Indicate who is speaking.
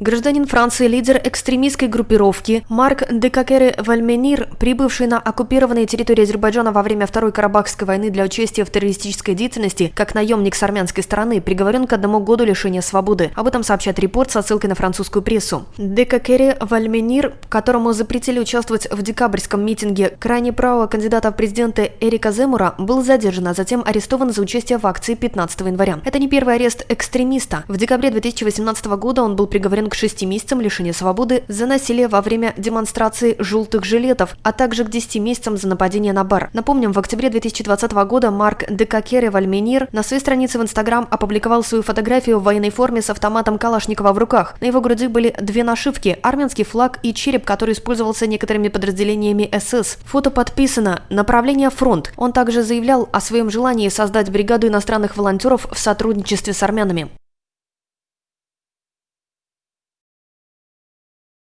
Speaker 1: Гражданин Франции, лидер экстремистской группировки Марк Декакере Вальменир, прибывший на оккупированные территории Азербайджана во время Второй Карабахской войны для участия в террористической деятельности, как наемник с армянской стороны, приговорен к одному году лишения свободы. Об этом сообщает репорт со ссылкой на французскую прессу. Декакере Вальменир, которому запретили участвовать в декабрьском митинге крайне правого кандидата в президенты Эрика Земура, был задержан, а затем арестован за участие в акции 15 января. Это не первый арест экстремиста. В декабре 2018 года он был приговорен к 6 месяцам лишения свободы за насилие во время демонстрации желтых жилетов, а также к 10 месяцам за нападение на бар. Напомним, в октябре 2020 года Марк Декакере Вальменир на своей странице в Инстаграм опубликовал свою фотографию в военной форме с автоматом Калашникова в руках. На его груди были две нашивки – армянский флаг и череп, который использовался некоторыми подразделениями СС. Фото подписано «Направление фронт». Он также заявлял о своем желании создать бригаду иностранных волонтеров в сотрудничестве с армянами.